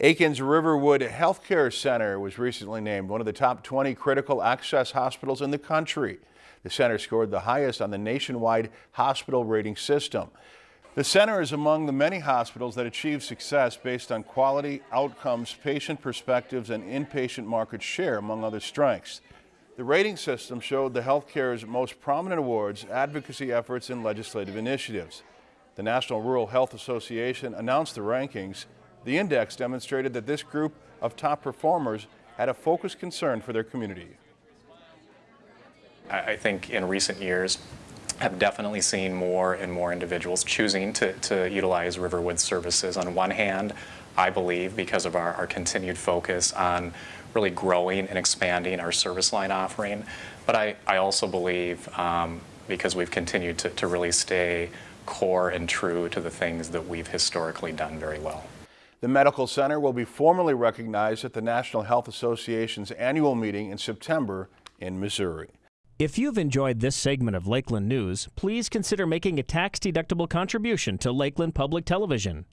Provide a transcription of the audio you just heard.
Aitkin's Riverwood Healthcare Center was recently named one of the top 20 critical access hospitals in the country. The center scored the highest on the nationwide hospital rating system. The center is among the many hospitals that achieve success based on quality, outcomes, patient perspectives, and inpatient market share, among other strengths. The rating system showed the healthcare's most prominent awards, advocacy efforts, and legislative initiatives. The National Rural Health Association announced the rankings. The index demonstrated that this group of top performers had a focused concern for their community. I think in recent years, have definitely seen more and more individuals choosing to, to utilize Riverwood services. On one hand, I believe because of our, our continued focus on really growing and expanding our service line offering, but I, I also believe um, because we've continued to, to really stay core and true to the things that we've historically done very well. The Medical Center will be formally recognized at the National Health Association's annual meeting in September in Missouri. If you've enjoyed this segment of Lakeland News, please consider making a tax-deductible contribution to Lakeland Public Television.